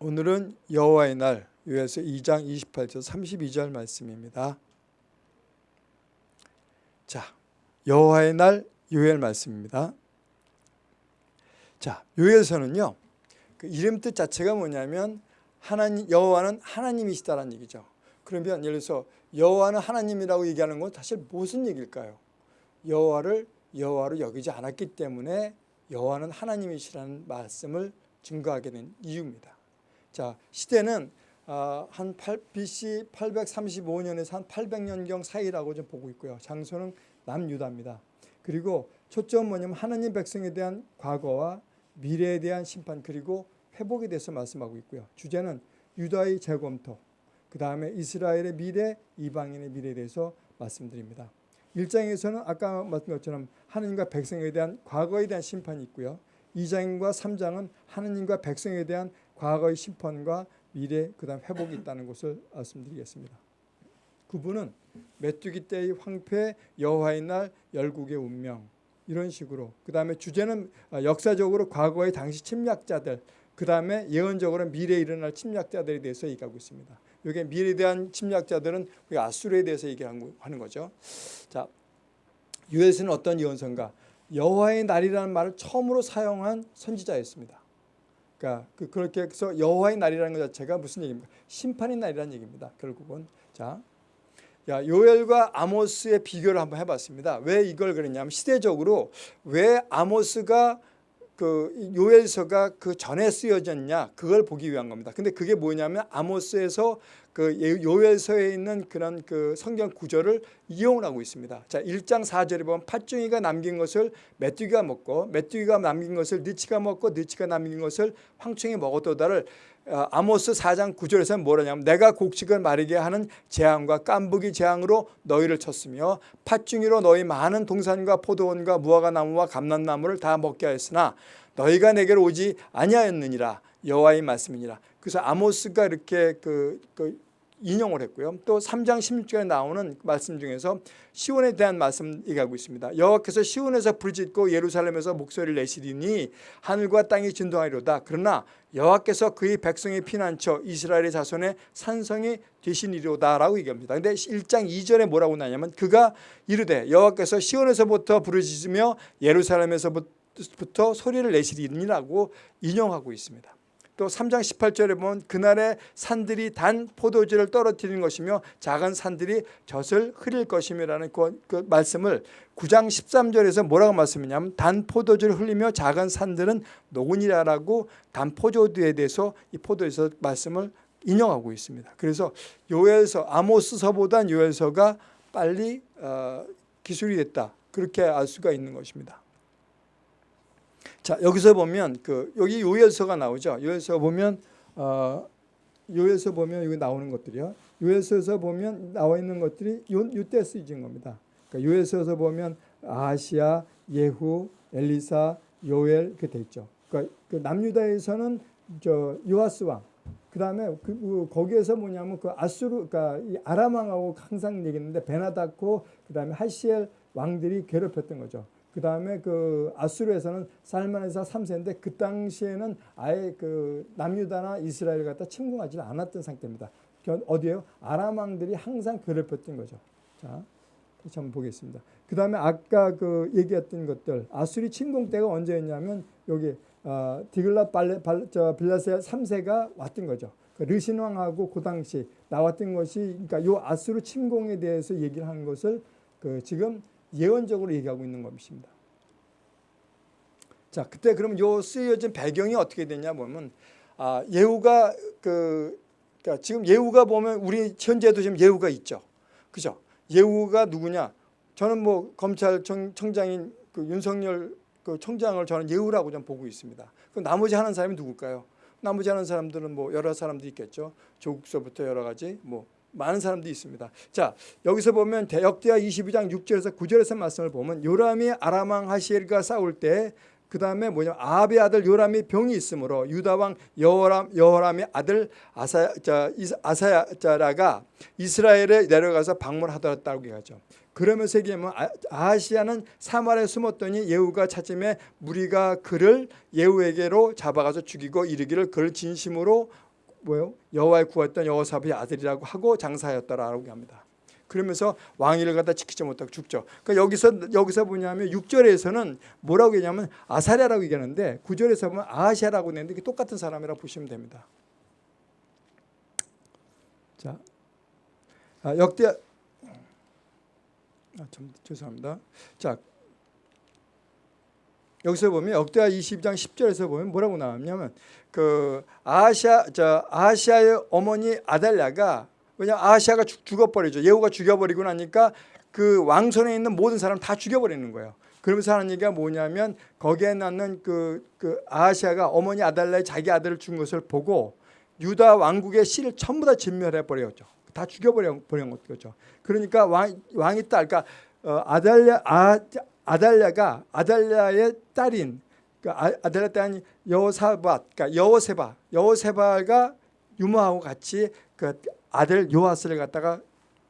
오늘은 여호와의 날 요에서 2장 28절 32절 말씀입니다. 자, 여호와의 날 요엘 말씀입니다. 자, 요엘서는요. 그 이름 뜻 자체가 뭐냐면 하나님 여호와는 하나님이시다라는 얘기죠. 그러면 예를 들어서 여호와는 하나님이라고 얘기하는 건 사실 무슨 얘기일까요? 여호와를 여호와로 여기지 않았기 때문에 여호와는 하나님이시라는 말씀을 증거하게 된 이유입니다. 자, 시대는 아, 한 8, BC 835년에서 한 800년경 사이라고 좀 보고 있고요. 장소는 남유다입니다. 그리고 초점 뭐냐면 하나님 백성에 대한 과거와 미래에 대한 심판 그리고 회복에 대해서 말씀하고 있고요. 주제는 유다의 재검토, 그 다음에 이스라엘의 미래, 이방인의 미래에 대해서 말씀드립니다. 1장에서는 아까 말씀드린 것처럼 하나님과 백성에 대한 과거에 대한 심판이 있고요. 2장과 3장은 하나님과 백성에 대한 과거의 심판과 미래 그 다음 회복이 있다는 것을 말씀드리겠습니다. 그분은 메뚜기 때의 황폐, 여호와의 날, 열국의 운명 이런 식으로 그 다음에 주제는 역사적으로 과거의 당시 침략자들 그 다음에 예언적으로 미래에 일어날 침략자들에 대해서 얘기하고 있습니다. 여기 미래에 대한 침략자들은 아수르에 대해서 얘기하는 거죠. 자, 유에스는 어떤 예언서인가? 여호와의 날이라는 말을 처음으로 사용한 선지자였습니다. 그러니까 그 그렇게 해서 여호와의 날이라는 것 자체가 무슨 얘기입니까? 심판의 날이라는 얘기입니다. 결국은 자, 야, 요엘과 아모스의 비교를 한번 해봤습니다. 왜 이걸 그랬냐면 시대적으로 왜 아모스가 그 요엘서가 그 전에 쓰여졌냐 그걸 보기 위한 겁니다. 근데 그게 뭐냐면 아모스에서 그 요엘서에 있는 그런 그 성경 구절을 이용을 하고 있습니다. 자, 1장 4절에 보면 팥중이가 남긴 것을 메뚜기가 먹고 메뚜기가 남긴 것을 느치가 먹고 느치가 남긴 것을 황충이 먹었도다를 어, 아모스 4장 9절에서 뭐라냐면 내가 곡식을 마르게 하는 재앙과 깐부기 재앙으로 너희를 쳤으며 팥중이로 너희 많은 동산과 포도원과 무화과 나무와 감람나무를 다 먹게 하였으나 너희가 내게로 오지 아니하였느니라 여호와의 말씀이니라. 그래서 아모스가 이렇게 그, 그 인용을 했고요. 또 3장 16절에 나오는 말씀 중에서 시온에 대한 말씀 얘기하고 있습니다. 여호와께서 시온에서 부르짖고 예루살렘에서 목소리를 내시리니 하늘과 땅이 진동하리로다. 그러나 여호와께서 그의 백성의 피난처 이스라엘의 자손의 산성이 되시니로다라고 얘기합니다. 근데 1장 2절에 뭐라고 나냐면 그가 이르되 여호와께서 시온에서부터 부르짖으며 예루살렘에서부터 소리를 내시리니라고 인용하고 있습니다. 또 3장 18절에 보면 그날에 산들이 단 포도주를 떨어뜨리는 것이며 작은 산들이 젖을 흐릴 것이며라는 그, 그 말씀을 9장 13절에서 뭐라고 말씀하냐면 단 포도주를 흘리며 작은 산들은 녹으니라라고 단 포도주에 대해서 이 포도에서 말씀을 인용하고 있습니다. 그래서 요엘서 아모스서보단 요엘서가 빨리 어, 기술이 됐다. 그렇게 알 수가 있는 것입니다. 자 여기서 보면 그 여기 요엘서가 나오죠. 요엘서 보면 어, 요엘서 보면 여기 나오는 것들이요. 요엘서에서 보면 나와 있는 것들이 요, 요때 쓰여진 겁니다. 그러니까 요엘서에서 보면 아시아, 예후, 엘리사, 요엘 이렇게 돼 있죠. 그러니까 그 남유다에서는 저 요아스 왕. 그다음에 그, 그 거기에서 뭐냐면 그 아수르 그러니까 이 아람 왕하고 항상 얘기했는데 베나다코 그다음에 하시엘 왕들이 괴롭혔던 거죠. 그 다음에 그 아수르에서는 살만에서 3세인데 그 당시에는 아예 그 남유다나 이스라엘 갖다 침공하지 않았던 상태입니다. 어디에요? 아람 왕들이 항상 괴롭혔던 거죠. 자, 다시 한번 보겠습니다. 그 다음에 아까 그 얘기했던 것들 아수리 침공 때가 언제였냐면 여기 어, 디글라 발레, 발, 저 빌라세 3세가 왔던 거죠. 그 르신 왕하고 그 당시 나왔던 것이 그러니까 요 아수르 침공에 대해서 얘기를 하는 것을 그 지금 예언적으로 얘기하고 있는 것입니다. 자, 그때 그러면 요 쓰여진 배경이 어떻게 되냐 보면 아, 예후가 그 그러니까 지금 예후가 보면 우리 현재도 지금 예후가 있죠. 그죠? 예후가 누구냐? 저는 뭐 검찰청 장인 그 윤석열 그 청장을 저는 예후라고 좀 보고 있습니다. 그 나머지 하는 사람이 누굴까요? 나머지 하는 사람들은 뭐 여러 사람들이 있겠죠. 조국서부터 여러 가지 뭐 많은 사람들이 있습니다. 자 여기서 보면 대역대하 22장 6절에서 9절에서 말씀을 보면 요람이 아람왕 하시엘과 싸울 때 그 다음에 뭐냐 아합의 아들 요람이 병이 있으므로 유다 왕 여호람 여호람의 아들 아사 자 아사야 자라가 이스라엘에 내려가서 방문하더라고 얘기하죠. 그러면서 얘기하면 아, 아하시아는 사마리아에 숨었더니 예후가 찾음에 무리가 그를 예후에게로 잡아가서 죽이고 이르기를 그를 진심으로 뭐요 여호와의 구했던 여호사밧의 아들이라고 하고 장사하였더라라고 합니다. 그러면서 왕위를 갖다 지키지 못하고 죽죠. 그러니까 여기서 여기서 뭐냐면 6절에서는 뭐라고 얘기하면 아사랴라고 얘기하는데 9절에서 보면 아하시아라고 내는데 똑같은 사람이라고 보시면 됩니다. 자, 아, 역대 아, 참 죄송합니다. 자, 여기서 보면 역대하 22장 10절에서 보면 뭐라고 나왔냐면 그 아시아 저 아시아의 어머니 아달랴가 왜냐 아시아가 죽어버리죠. 예후가 죽여버리고 나니까 그 왕손에 있는 모든 사람 다 죽여버리는 거예요. 그러면서 하는 얘기가 뭐냐면 거기에 낳는 그, 그 아시아가 어머니 아달랴의 자기 아들을 죽은 것을 보고 유다 왕국의 씨를 전부 다 진멸해 버렸죠. 다 죽여버려 버린 거죠. 그러니까 왕 왕이 딸, 그러니까 어, 아달랴 아, 아달랴가 아달랴의 딸인 아, 아달랴 딸인 여호사밧, 그러니까 여호세바, 여호세바가 유모하고 같이 그 아들 요아스를 갖다가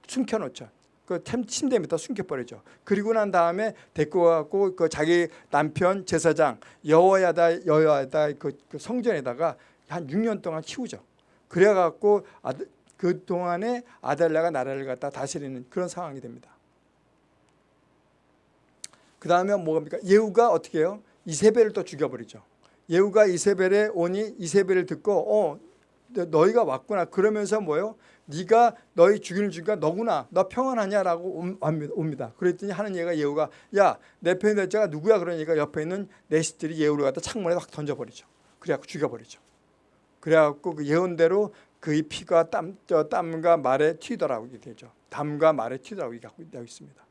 숨겨놓죠. 그 침대 밑에 숨겨버리죠. 그리고 난 다음에 데리고 가고 그 자기 남편 제사장 여호야다 여호야다 그, 그 성전에다가 한 6년 동안 키우죠. 그래갖고 아들, 그 동안에 아달랴가 나라를 갖다 다스리는 그런 상황이 됩니다. 그 다음에 뭐입니까? 예후가 어떻게 해요? 이세벨을 또 죽여버리죠. 예후가 이세벨에 오니 이세벨을 듣고 어 너희가 왔구나 그러면서 뭐요? 네가 너희 죽이는 주가 너구나 너 평안하냐라고 옵니다. 그랬더니 하는 얘가 예후가 야 내 편이 될 자가 누구야 그러니까 옆에 있는 내시들이 예후를 갖다 창문에 확 던져버리죠. 그래갖고 죽여버리죠. 그래갖고 그 예언대로 그의 피가 땀, 땀과 말에 튀더라고 되죠. 담과 말에 튀더라고 얘기하고 있습니다.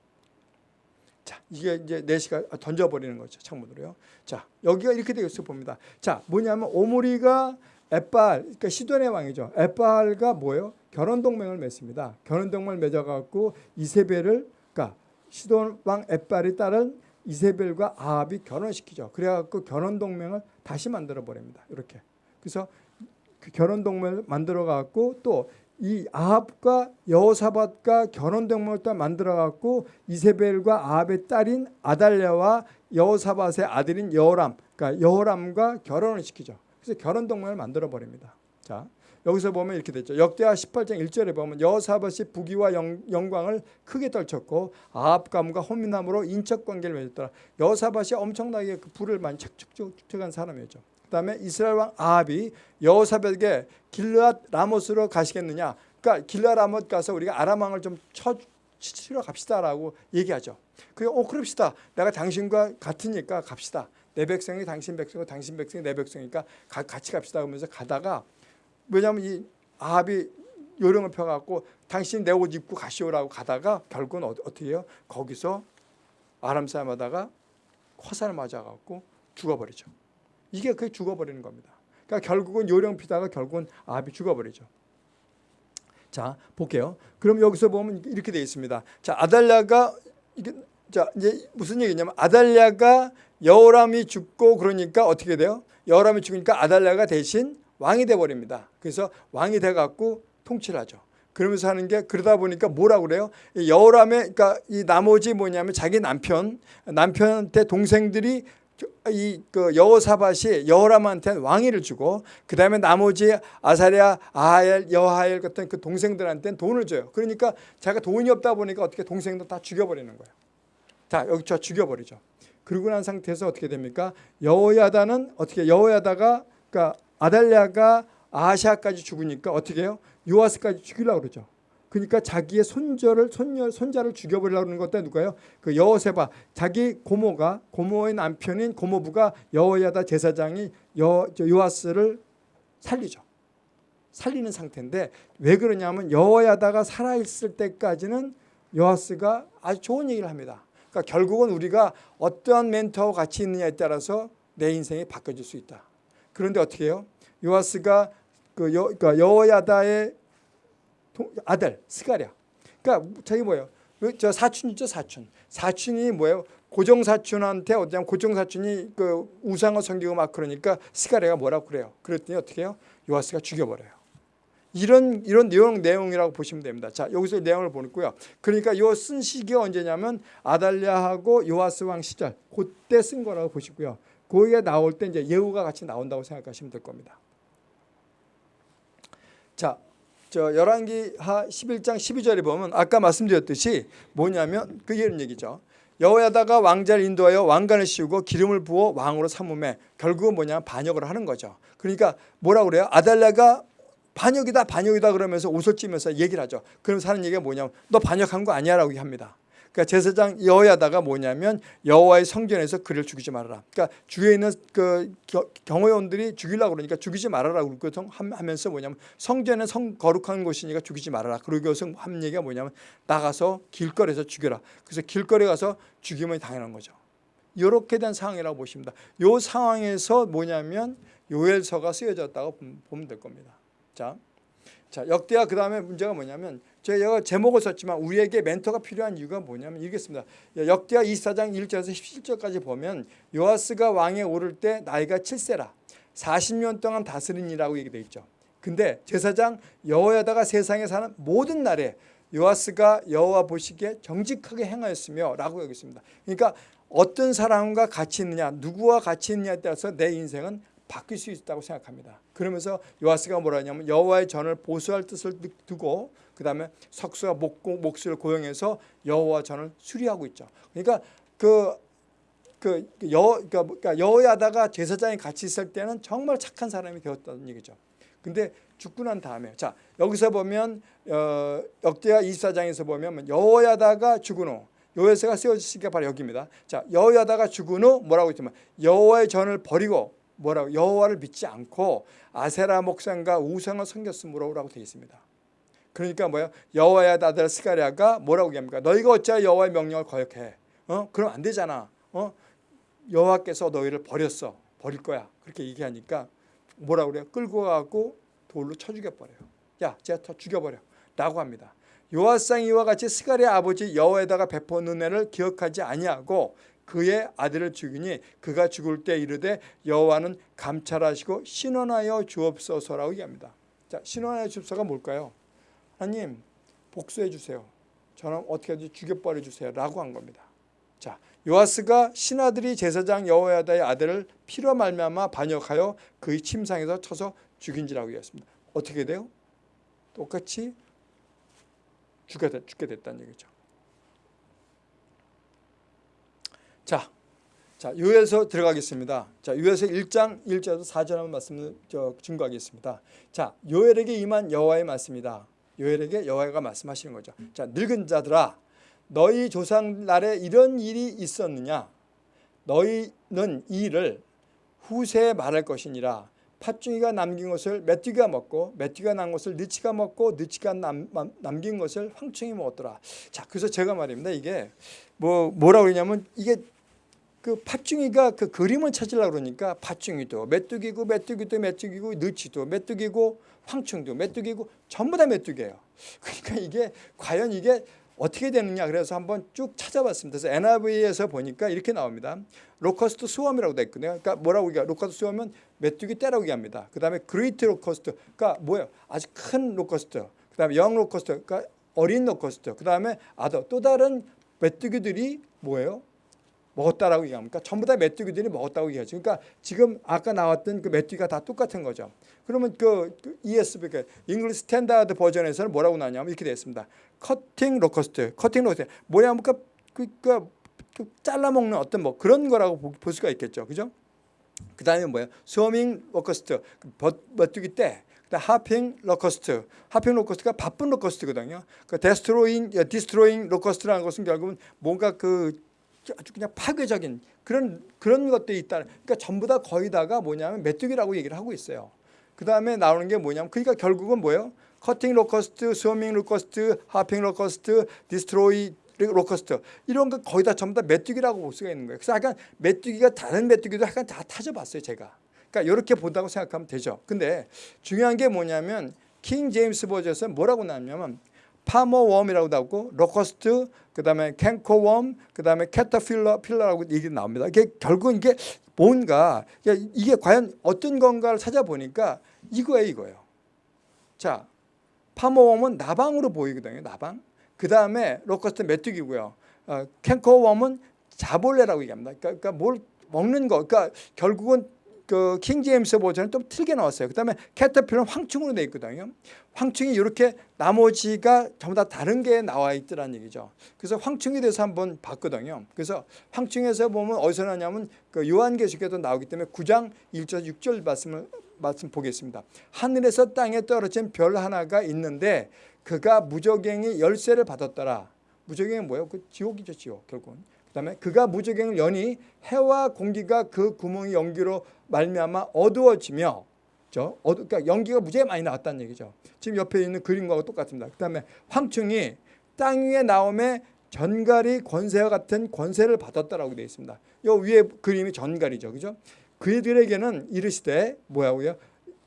자, 이게 이제 내시가 던져버리는 거죠. 창문으로요. 자, 여기가 이렇게 되어 있어 봅니다. 자, 뭐냐면 오므리가 에빨, 그러니까 시돈의 왕이죠. 에빨과 뭐예요? 결혼 동맹을 맺습니다. 결혼 동맹을 맺어갖고 이세벨을, 그러니까 시돈 왕 에빨이 따른 이세벨과 아합이 결혼시키죠. 그래갖고 결혼 동맹을 다시 만들어 버립니다. 이렇게. 그래서 그 결혼 동맹을 만들어 갖고 또 이 아합과 여호사밧과 결혼 동맹을 또 만들어 갖고 이세벨과 아합의 딸인 아달랴와 여호사밧의 아들인 여호람, 그러니까 여호람과 결혼을 시키죠. 그래서 결혼 동맹을 만들어 버립니다. 자, 여기서 보면 이렇게 됐죠. 역대하 18장 1절에 보면 여호사밧이 부귀와 영, 광을 크게 떨쳤고 아합 가문과 혼민함으로 인척 관계를 맺었더라. 여호사밧이 엄청나게 그 부를 많이 축적한 사람이었죠. 그다음에 이스라엘 왕 아합이 여호사밧에게 길르앗 라못으로 가시겠느냐? 그러니까 길르앗 라못 가서 우리가 아람 왕을 좀 쳐, 치러 갑시다라고 얘기하죠. 그 어, 그럽시다. 내가 당신과 같으니까 갑시다. 내 백성이 당신 백성이고 당신 백성이 내 백성이니까 가, 같이 갑시다 그러면서 가다가 왜냐하면 이 아합이 요령을 펴갖고 당신 내 옷 입고 가시오라고 가다가 결국은 어, 어떻게 해요? 거기서 아람 사람 하다가 화살을 맞아갖고 죽어버리죠. 이게 그게 죽어버리는 겁니다. 그러니까 결국은 요령 피다가 결국은 아합이 죽어버리죠. 자 볼게요. 그럼 여기서 보면 이렇게 되어 있습니다. 자 아달랴가 이게 자 이제 무슨 얘기냐면 아달랴가 여호람이 죽고 그러니까 어떻게 돼요? 여호람이 죽으니까 아달랴가 대신 왕이 돼 버립니다. 그래서 왕이 돼 갖고 통치를 하죠. 그러면서 하는 게 그러다 보니까 뭐라 그래요? 여호람의 그러니까 이 나머지 뭐냐면 자기 남편 남편한테 동생들이 이그 여호사밧이 여호람한테 왕위를 주고 그 다음에 나머지 아사랴, 아하엘, 여하엘 같은 그 동생들한테는 돈을 줘요. 그러니까 자기가 돈이 없다 보니까 어떻게 동생들 다 죽여버리는 거예요. 자 여기 저 죽여버리죠. 그러고 난 상태에서 어떻게 됩니까? 여호야다는 어떻게 여호야다가 그러니까 아달랴가 아하샤까지 죽으니까 어떻게 해요? 요아스까지 죽이려고 그러죠. 그러니까 자기의 손자를 손녀 손자를 죽여버리려고 하는 것도 누가요? 그 여호세바 자기 고모가 고모의 남편인 고모부가 여호야다 제사장이 여 요아스를 살리죠. 살리는 상태인데 왜 그러냐면 여호야다가 살아 있을 때까지는 요아스가 아주 좋은 얘기를 합니다. 그러니까 결국은 우리가 어떠한 멘토와 같이 있느냐에 따라서 내 인생이 바뀌어질 수 있다. 그런데 어떻게 해요? 요아스가 그 여, 그러니까 여호야다의 아들 스가랴. 그러니까 자기 뭐예요? 저 사촌 이죠 사촌. 사촌이 뭐예요? 고정 사촌한테 어디냐 고정 사촌이 그 우상을 섬기고 막 그러니까 스가랴가 뭐라고 그래요? 그랬더니 어떻게 해요? 요아스가 죽여버려요. 이런 이런 내용 내용이라고 보시면 됩니다. 자 여기서 내용을 보고요. 그러니까 요 쓴 시기가 언제냐면 아달랴하고 요아스 왕 시절 그때 쓴 거라고 보시고요. 거기에 나올 때 이제 예후가 같이 나온다고 생각하시면 될 겁니다. 자, 저 열왕기하 11장 12절에 보면 아까 말씀드렸듯이 뭐냐면 그 이런 얘기죠. 여호야다가 왕자를 인도하여 왕관을 씌우고 기름을 부어 왕으로 삼음에 결국은 뭐냐면 반역을 하는 거죠. 그러니까 뭐라 그래요? 아달랴가 반역이다 반역이다 그러면서 옷을 찌면서 얘기를 하죠. 그러면서 하는 얘기가 뭐냐면 너 반역한 거 아니야라고 합니다. 그러니까 제사장 여호야다가 뭐냐면 여호와의 성전에서 그를 죽이지 말아라. 그러니까 주위에 있는 그 경호원들이 죽이려고 그러니까 죽이지 말아라고 하면서 뭐냐면 성전은 성 거룩한 곳이니까 죽이지 말아라. 그러고서 한 얘기가 뭐냐면 나가서 길거리에서 죽여라. 그래서 길거리 가서 죽임을 당하는 거죠. 이렇게 된 상황이라고 보십니다. 이 상황에서 뭐냐면 요엘서가 쓰여졌다고 보면 될 겁니다. 자, 자 역대하 그 다음에 문제가 뭐냐면 제가 제목을 썼지만 우리에게 멘토가 필요한 이유가 뭐냐면 이겠습니다. 역대하 24장 1절에서 17절까지 보면 요아스가 왕에 오를 때 나이가 7세라 40년 동안 다스린이라고 얘기되어 있죠. 근데 제사장 여호야다가 세상에 사는 모든 날에 요아스가 여호와 보시기에 정직하게 행하였으며 라고 여기 있습니다. 그러니까 어떤 사람과 같이 있느냐 누구와 같이 있느냐에 따라서 내 인생은 바뀔 수 있다고 생각합니다. 그러면서 요아스가 뭐라 하냐면 여호와의 전을 보수할 뜻을 두고 그 다음에 석수와 목, 목수를 고용해서 여호와 전을 수리하고 있죠. 그러니까 그, 그 여, 그러니까 여호야다가 제사장이 같이 있을 때는 정말 착한 사람이 되었다는 얘기죠. 근데 죽고 난 다음에 자 여기서 보면 어, 역대하 24장에서 보면 여호야다가 죽은 후 여호야다가 세워지시기가 바로 여기입니다. 자 여호야다가 죽은 후 뭐라고 했지만 여호와의 전을 버리고 뭐라고 여호와를 믿지 않고 아세라 목상과 우상을 섬겼으므로라고 되어 있습니다. 그러니까 뭐야 여호와의 아들 스가랴가 뭐라고 얘기합니까? 너희가 어찌 여호와의 명령을 거역해? 어? 그럼 안 되잖아. 어? 여호와께서 너희를 버렸어. 버릴 거야. 그렇게 얘기하니까 뭐라고 그래요? 끌고 가고 돌로 쳐 죽여버려요. 야, 제가 죽여버려. 라고 합니다. 요아상 이와 같이 스가랴 아버지 여호에다가 베푼 은혜를 기억하지 아니하고 그의 아들을 죽이니 그가 죽을 때 이르되 여호와는 감찰하시고 신원하여 주옵소서라고 얘기합니다. 자, 신원하여 주옵소서가 뭘까요? 하나님 복수해 주세요. 저는 어떻게든지 죽여버려 주세요. 라고 한 겁니다. 자, 요아스가 신하들이 제사장 여호야다의 아들을 피로 말미암아 반역하여 그의 침상에서 쳐서 죽인지라고 얘기했습니다. 어떻게 돼요? 똑같이 죽게, 됐다는 얘기죠. 자, 자, 요에서 들어가겠습니다. 자, 요에서 1장 1절에서 4절 한번 말씀을 저 증거하겠습니다. 자, 요엘에게 임한 여호와의 말씀이다. 요엘에게 여호와가 말씀하시는 거죠. 자, 늙은 자들아 너희 조상 날에 이런 일이 있었느냐? 너희는 이 일을 후세에 말할 것이니라. 팥중이가 남긴 것을 메뚜기가 먹고 메뚜기가 난 것을 느치가 먹고 느치가 남, 남긴 것을 황충이 먹었더라. 자, 그래서 제가 말입니다. 이게 뭐 뭐라고 그러냐면 이게 그 팥중이가 그 그림을 찾으려고 그러니까 팥중이도 메뚜기고 메뚜기도 메뚜기고 느치도 메뚜기고 황충도 메뚜기고 전부 다 메뚜기예요. 그러니까 이게 과연 이게 어떻게 되느냐 그래서 한번 쭉 찾아봤습니다. 그래서 NIV에서 보니까 이렇게 나옵니다. locust swarm이라고 돼 있거든요. 그러니까 뭐라고 얘기해? locust swarm은 메뚜기 떼라고 얘기합니다. 그 다음에 great locust, 그러니까 뭐예요? 아주 큰 locust. 그 다음에 young locust, 그러니까 어린 locust. 그 다음에 other 또 다른 메뚜기들이 뭐예요? 먹었다라고 얘기합니까? 전부 다 메뚜기들이 먹었다고 얘기하죠. 그러니까 지금 아까 나왔던 그 메뚜기가 다 똑같은 거죠. 그러면 그, 그 ESV, 그 English Standard Version에서는 뭐라고 나냐면 이렇게 되어 있습니다. cutting locust, cutting locust. 뭐냐 하면 그, 그, 그, 그 잘라 먹는 어떤 뭐 그런 거라고 볼 수가 있겠죠. 그죠? 그 다음에 뭐야? swarming locust, 메뚜기 떼. hopping locust, hopping locust가 바쁜 locust거든요. 그 destroying, destroying locust라는 것은 결국은 뭔가 그 아주 그냥 파괴적인 그런 그런 것들이 있다. 그러니까 전부 다 거의 다가 뭐냐면 메뚜기라고 얘기를 하고 있어요. 그 다음에 나오는 게 뭐냐면 그러니까 결국은 뭐예요? cutting locust, swarming locust, hopping locust, destroy locust 이런 거 거의 다 전부 다 메뚜기라고 볼 수가 있는 거예요. 그래서 약간 메뚜기가 다른 메뚜기도 약간 다 따져봤어요 제가. 그러니까 이렇게 본다고 생각하면 되죠. 근데 중요한 게 뭐냐면 King James Version에서 뭐라고 나왔냐면 파머웜이라고 나오고 locust 그 다음에 cankerworm 그 다음에 caterpillar pillar라고 얘기 나옵니다. 이게 결국 이게 뭔가 이게 과연 어떤 건가를 찾아보니까 이거예요 이거예요. 자 파머웜은 나방으로 보이거든요. 나방. 그 다음에 locust 메뚜기고요. 어, cankerworm은 자벌레라고 얘기합니다. 그러니까, 그러니까 뭘 먹는 거. 그러니까 결국은 그 King James Version은 좀 틀게 나왔어요. 그다음에 caterpillar는 황충으로 돼 있거든요. 황충이 이렇게 나머지가 전부 다 다른 게 나와 있더란 얘기죠. 그래서 황충에 대해서 한번 봤거든요. 그래서 황충에서 보면 어디서 나냐면 그 요한계시록에도 나오기 때문에 9장 1절 6절 말씀을 말씀 보겠습니다. 하늘에서 땅에 떨어진 별 하나가 있는데 그가 무적행의 열쇠를 받았더라. 무적행은 뭐예요? 그 지옥이죠, 지옥 결국은. 그다음에 그가 무적행을 여니 해와 공기가 그 구멍이 연기로 말미암아 어두워지며 저 어두 그러니까 연기가 무지하게 많이 나왔다는 얘기죠. 지금 옆에 있는 그림과 똑같습니다. 그다음에 황충이 땅 위에 나옴에 전갈이 권세와 같은 권세를 받았다라고 되어 있습니다. 요 위에 그림이 전갈이죠. 그죠? 그들에게는 이르시되 뭐야고요?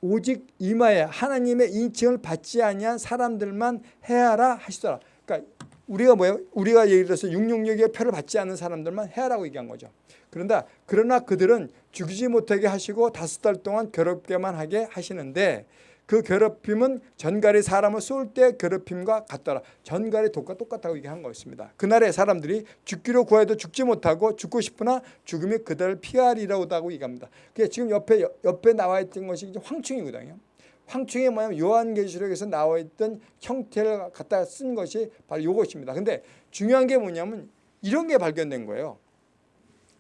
오직 이마에 하나님의 인칭을 받지 아니한 사람들만 해하라 하시더라. 그러니까 우리가 뭐예요? 우리가 예를 들어서 666의 표를 받지 않는 사람들만 해하라고 얘기한 거죠. 그런다 그러나 그들은 죽이지 못하게 하시고 다섯 달 동안 괴롭게만 하게 하시는데 그 괴롭힘은 전갈이 사람을 쏠 때 괴롭힘과 같더라. 전갈이 독과 똑같다고 얘기한 것입니다. 그날에 사람들이 죽기로 구해도 죽지 못하고 죽고 싶으나 죽음이 그들을 피하리라고 얘기합니다. 그게 지금 옆에 옆에 나와 있던 것이 황충이거든요. 황충이 뭐냐면 요한계시록에서 나와 있던 형태를 갖다 쓴 것이 바로 이것입니다. 근데 중요한 게 뭐냐면 이런 게 발견된 거예요.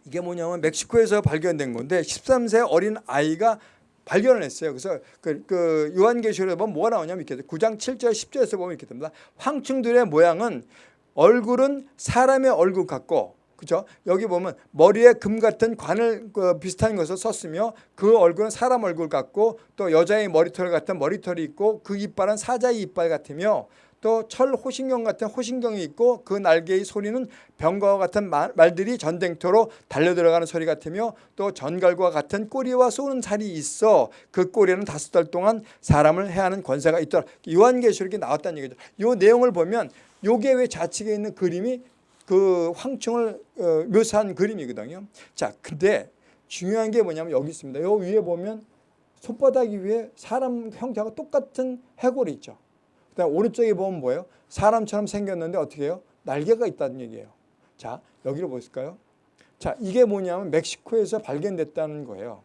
이게 뭐냐면 멕시코에서 발견된 건데 13세 어린 아이가 발견을 했어요. 그래서 그, 그 요한계시록에 보면 뭐가 나오냐면 이렇게 9장 7절 10절에서 보면 이렇게 됩니다. 황충들의 모양은 얼굴은 사람의 얼굴 같고 그죠? 여기 보면 머리에 금 같은 관을 그 비슷한 것을 썼으며 그 얼굴은 사람 얼굴 같고 또 여자의 머리털 같은 머리털이 있고 그 이빨은 사자의 이빨 같으며 또 철 호신경 같은 호신경이 있고 그 날개의 소리는 병과 같은 말, 말들이 전쟁터로 달려들어가는 소리 같으며 또 전갈과 같은 꼬리와 쏘는 살이 있어 그 꼬리는 다섯 달 동안 사람을 해하는 권세가 있더라. 요한계시록에 나왔다는 얘기죠. 이 내용을 보면 요게 왜 좌측에 있는 그림이 그 황충을 어, 묘사한 그림이거든요. 자, 근데 중요한 게 뭐냐면 여기 있습니다. 요 위에 보면 손바닥 위에 사람 형태가 똑같은 해골이 있죠. 그다음 오른쪽에 보면 뭐예요? 사람처럼 생겼는데 어떻게 해요? 날개가 있다는 얘기예요. 자, 여기로 보실까요? 자, 이게 뭐냐면 멕시코에서 발견됐다는 거예요.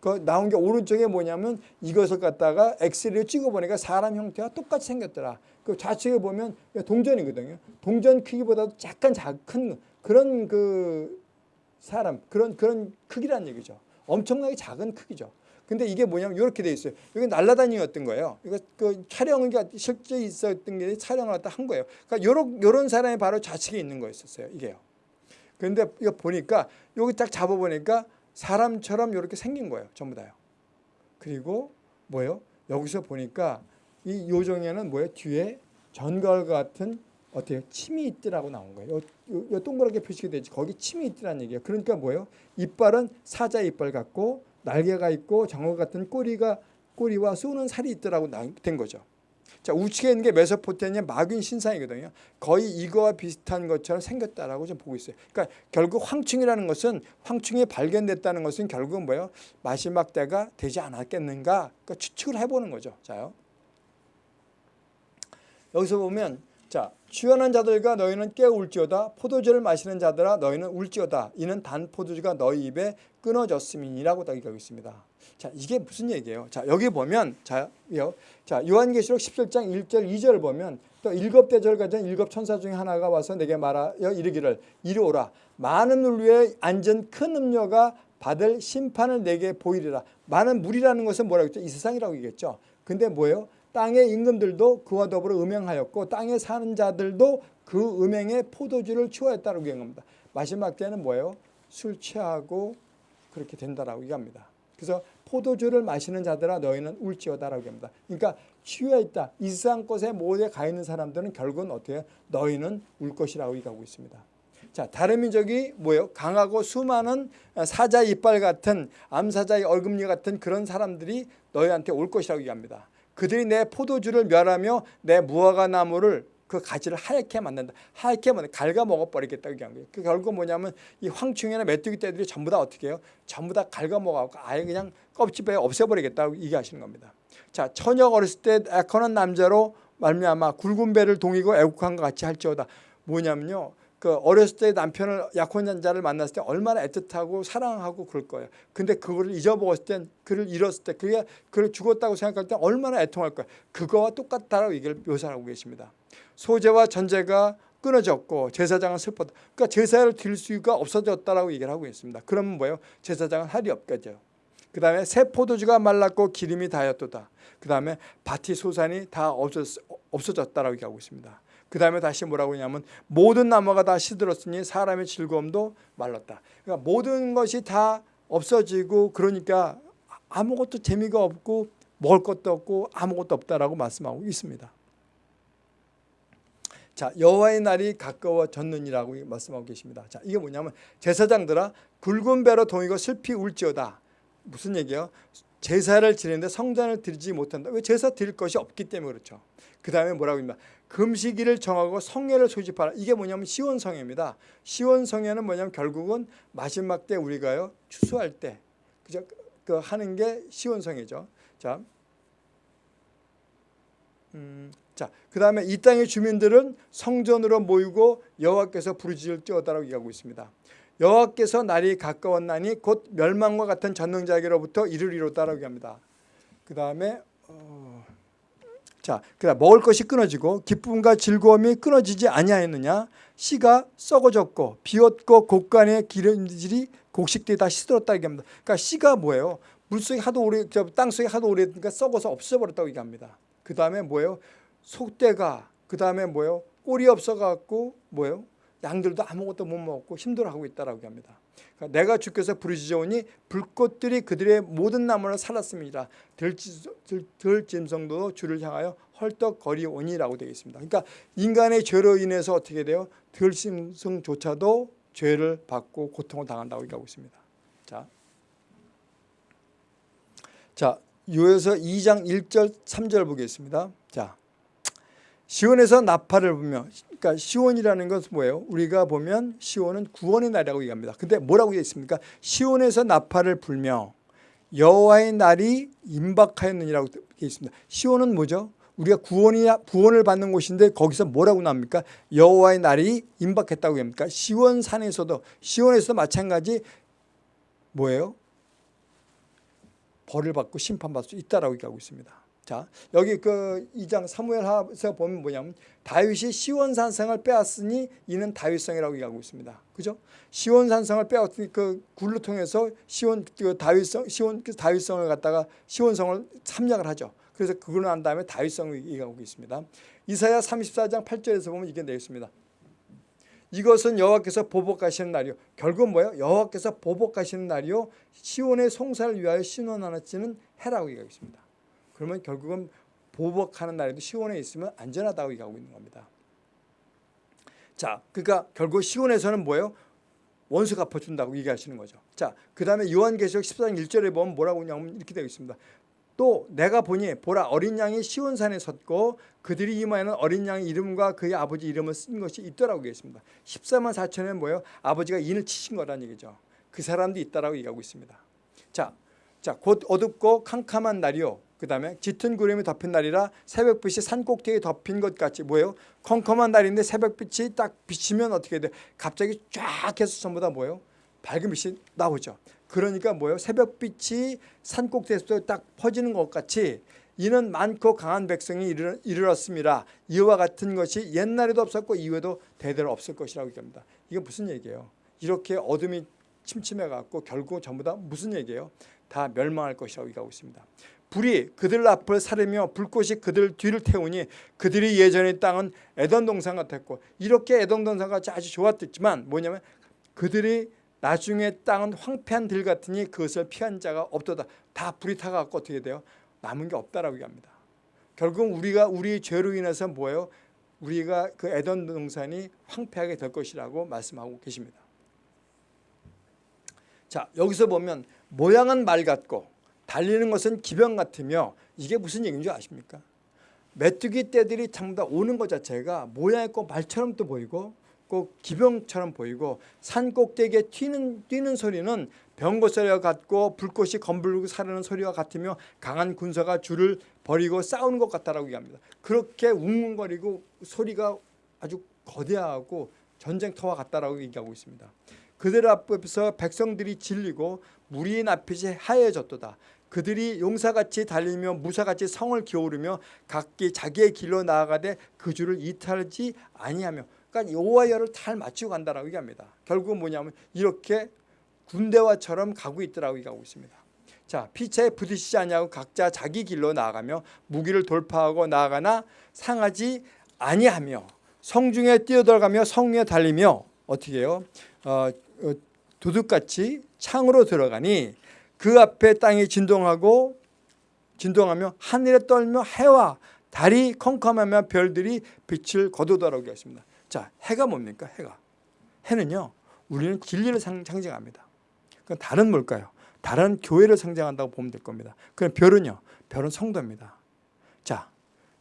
그 나온 게 오른쪽에 뭐냐면 이것을 갖다가 엑스레이로 찍어보니까 사람 형태가 똑같이 생겼더라. 그 좌측에 보면 동전이거든요. 동전 크기보다도 약간 작은 그런 그 사람 그런 그런 크기란 얘기죠. 엄청나게 작은 크기죠. 근데 이게 뭐냐면 이렇게 돼 있어요. 여기 날라다니었던 거예요. 이거 그 촬영은 실제 있었던 게 촬영을 한 거예요. 그러니까 요런 요런 사람이 바로 좌측에 있는 거였었어요. 이게요. 근데 이거 보니까 여기 딱 잡아 보니까 사람처럼 이렇게 생긴 거예요. 전부 다요. 그리고 뭐예요? 여기서 보니까 이 요정에는 뭐예요? 뒤에 전갈 같은 어때요? 침이 있더라고 나온 거예요. 요, 요, 요 동그랗게 표시가 되지. 거기 침이 있더라는 얘기예요. 그러니까 뭐예요? 이빨은 사자 이빨 같고 날개가 있고 장어 같은 꼬리가 꼬리와 쏘는 살이 있더라고 된 거죠. 자 우측에 있는 게 메소포테미아 마귀 신상이거든요. 거의 이거와 비슷한 것처럼 생겼다라고 좀 보고 있어요. 그러니까 결국 황충이라는 것은 황충이 발견됐다는 것은 결국은 뭐예요? 마지막 때가 되지 않았겠는가? 그러니까 추측을 해보는 거죠. 자요. 여기서 보면 자 취하는 자들과 너희는 깨울지어다 포도주를 마시는 자들아 너희는 울지어다 이는 단 포도주가 너희 입에 끊어졌음이니라고 다 얘기하고 있습니다. 자 이게 무슨 얘기예요? 자 여기 보면 자 요. 자 요한계시록 17장 1절 2절을 보면 또 일곱 대절 가진 일곱 천사 중에 하나가 와서 내게 말하여 이르기를 이리 오라 많은 물 위에 앉은 큰 음녀가 받을 심판을 내게 보이리라. 많은 물이라는 것은 뭐라고 했죠? 이 세상이라고 얘기했죠. 근데 뭐예요? 땅의 임금들도 그와 더불어 음행하였고 땅에 사는 자들도 그 음행에 포도주를 취하였다고 얘기합니다. 마지막 때는 뭐예요? 술 취하고 그렇게 된다라고 얘기합니다. 그래서 포도주를 마시는 자들아 너희는 울지어다라고 합니다. 그러니까 취해 있다. 이 세상 것에 모두에 가 있는 사람들은 결국은 어떻게 너희는 울 것이라고 얘기하고 있습니다. 자, 다른 민족이 뭐예요? 강하고 수많은 사자 이빨 같은 암사자의 얼금니 같은 그런 사람들이 너희한테 올 것이라고 얘기합니다. 그들이 내 포도주를 멸하며 내 무화과 나무를 그 가지를 하얗게 만든다. 하얗게 만든 갉아 먹어버리겠다고 얘기한 거예요. 그 결국 뭐냐면 이 황충이나 메뚜기 떼들이 전부 다 어떻게 해요? 전부 다 갉아 먹어갖고 아예 그냥 껍질에 없애버리겠다고 얘기하시는 겁니다. 자 처녀 어렸을 때 애커는 남자로 말미암아 굵은 배를 동이고 애국한 것 같이 할지어다. 뭐냐면요. 그 어렸을 때 남편을 약혼자를 만났을 때 얼마나 애틋하고 사랑하고 그럴 거예요. 근데 그거를 잊어먹었을 땐 그를 잃었을 때 그게 그를 죽었다고 생각할 때 얼마나 애통할 거예요. 그거와 똑같다라고 얘기를 묘사하고 계십니다. 소재와 전제가 끊어졌고 제사장은 슬펐다. 그러니까 제사를 드릴 수가 없어졌다라고 얘기를 하고 있습니다. 그러면 뭐예요? 제사장은 할이 없겠죠. 그 다음에 새 포도주가 말랐고 기름이 다였도다. 그 다음에 밭이 소산이 다 없어졌, 없어졌다라고 얘기하고 있습니다. 그 다음에 다시 뭐라고 하냐면 모든 나무가 다 시들었으니 사람의 즐거움도 말랐다. 그러니까 모든 것이 다 없어지고 그러니까 아무것도 재미가 없고 먹을 것도 없고 아무것도 없다라고 말씀하고 있습니다. 자 여호와의 날이 가까워졌느니라고 말씀하고 계십니다. 자 이게 뭐냐면 제사장들아 굵은 배로 동이고 슬피 울지어다. 무슨 얘기예요? 제사를 지내는데 성전을 드리지 못한다. 왜 제사 드릴 것이 없기 때문에 그렇죠. 그 다음에 뭐라고 합니까? 금식일을 정하고 성회를 소집하라. 이게 뭐냐면 시원성회입니다. 시원성회는 뭐냐면 결국은 마지막 때 우리가요 추수할 때 그죠? 그 하는 게 시원성회죠. 자, 음, 자, 그 다음에 이 땅의 주민들은 성전으로 모이고 여호와께서 부르짖을 찌어다라고 얘기하고 있습니다. 여호와께서 날이 가까웠나니 곧 멸망과 같은 전능자에게로부터 이를 이뤘다라고 합니다. 그 다음에 어, 자, 그다음 먹을 것이 끊어지고 기쁨과 즐거움이 끊어지지 아니하였느냐? 씨가 썩어졌고 비었고 곡간의 기름질이 곡식들이 시들었다 얘기합니다. 그러니까 씨가 뭐예요? 물속에 하도 오래 땅 속에 하도 오래 그러니까 썩어서 없어버렸다고 얘기합니다. 그 다음에 뭐예요? 속대가 그 다음에 뭐예요? 꼴이 없어 갖고 뭐예요? 양들도 아무것도 못 먹고 힘들어하고 있다라고 합니다. 그러니까 내가 주께서 부르짖어오니 불꽃들이 그들의 모든 나무를 살았습니다. 들짐승도 주를 향하여 헐떡거리오니라고 되어 있습니다. 그러니까 인간의 죄로 인해서 어떻게 돼요? 들짐승조차도 죄를 받고 고통을 당한다고 얘기하고 있습니다. 자, 자 요에서 2장 1절 3절 보겠습니다. 자, 시온에서 나팔을 불며 그러니까 시온이라는 것은 뭐예요? 우리가 보면 시온은 구원의 날이라고 얘기합니다. 근데 뭐라고 되어 있습니까? 시온에서 나팔을 불며 여호와의 날이 임박하였느니라고 되어 있습니다. 시온은 뭐죠? 우리가 구원이 구원을 받는 곳인데 거기서 뭐라고 나옵니까? 여호와의 날이 임박했다고 합니까? 시온 산에서도 시온에서 마찬가지 뭐예요? 벌을 받고 심판받을 수 있다라고 얘기하고 있습니다. 자 여기 그 2장 사무엘하에서 보면 뭐냐면 다윗이 시원산성을 빼앗으니 이는 다윗성이라고 얘기하고 있습니다. 그죠? 시원산성을 빼앗으니 그 굴로 통해서 시원 그 다윗성 시원 그 다윗성을 갖다가 시원성을 참략을 하죠. 그래서 그걸 난 다음에 다윗성을 얘기하고 있습니다. 이사야 34장 8절에서 보면 이게 되어 있습니다. 이것은 여호와께서 보복하시는 날이요. 결국 뭐예요? 여호와께서 보복하시는 날이요. 시온의 송사를 위하여 신원하는 해라고 얘기하고 있습니다. 그러면 결국은 보복하는 날에도 시온에 있으면 안전하다고 얘기하고 있는 겁니다. 자, 그러니까 결국 시온에서는 뭐예요? 원수 갚아준다고 얘기하시는 거죠. 자, 그 다음에 요한계시록 14장 1절에 보면 뭐라고 하냐면 이렇게 되어 있습니다. 또 내가 보니 보라 어린 양이 시온산에 섰고 그들이 이마에는 어린 양의 이름과 그의 아버지 이름을 쓴 것이 있더라고 있습니다. 14만 4천은 뭐예요? 아버지가 인을 치신 거라는 얘기죠. 그 사람도 있다라고 얘기하고 있습니다. 자, 자, 곧 어둡고 캄캄한 날이요. 그 다음에 짙은 구름이 덮인 날이라 새벽빛이 산 꼭대기에 덮인 것 같이 뭐예요? 컴컴한 날인데 새벽빛이 딱 비치면 어떻게 돼? 갑자기 쫙 해서 전부 다 뭐예요? 밝은 빛이 나오죠. 그러니까 뭐예요? 새벽빛이 산 꼭대기에서 딱 퍼지는 것 같이 이는 많고 강한 백성이 이르렀습니다. 이와 같은 것이 옛날에도 없었고 이후에도 대대로 없을 것이라고 얘기합니다. 이게 무슨 얘기예요? 이렇게 어둠이 침침해 갖고 결국 전부 다 무슨 얘기예요? 다 멸망할 것이라고 얘기하고 있습니다. 불이 그들 앞을 사르며 불꽃이 그들 뒤를 태우니 그들이 예전의 땅은 에던 동산 같았고 이렇게 에던 동산과 아주 좋았겠지만 뭐냐면 그들이 나중에 땅은 황폐한 들 같으니 그것을 피한 자가 없도다. 다 불이 타갖고 어떻게 돼요? 남은 게 없다라고 얘기합니다. 결국 우리가 우리 죄로 인해서 뭐예요? 우리가 그 에던 동산이 황폐하게 될 것이라고 말씀하고 계십니다. 자 여기서 보면 모양은 말 같고 달리는 것은 기병 같으며 이게 무슨 얘기인 줄 아십니까? 메뚜기 떼들이 전부 다 오는 것 자체가 모양 있고 말처럼 또 보이고 꼭 기병처럼 보이고 산 꼭대기에 튀는, 뛰는 소리는 병거 소리와 같고 불꽃이 검불고 사르는 소리와 같으며 강한 군사가 줄을 버리고 싸우는 것 같다라고 얘기합니다. 그렇게 웅웅거리고 소리가 아주 거대하고 전쟁터와 같다라고 얘기하고 있습니다. 그들 앞에서 백성들이 질리고 무리인 앞이 하얘졌도다. 그들이 용사같이 달리며 무사같이 성을 기어오르며 각기 자기의 길로 나아가되 그 줄을 이탈하지 아니하며 그러니까 여호와 열을 잘 맞추고 간다라고 얘기합니다. 결국은 뭐냐면 이렇게 군대와처럼 가고 있더라고 얘기하고 있습니다. 자 피차에 부딪히지 아니하고 각자 자기 길로 나아가며 무기를 돌파하고 나아가나 상하지 아니하며 성중에 뛰어들어가며 성위에 달리며 어떻게 해요? 어, 어, 도둑같이 창으로 들어가니 그 앞에 땅이 진동하고 진동하며 하늘에 떨며 해와 달이 컴컴하며 별들이 빛을 거두더라고 했습니다. 자, 해가 뭡니까? 해가. 해는요. 우리는 진리를 상, 상징합니다. 그 달은 뭘까요? 달은 교회를 상징한다고 보면 될 겁니다. 그럼 별은요. 별은 성도입니다. 자,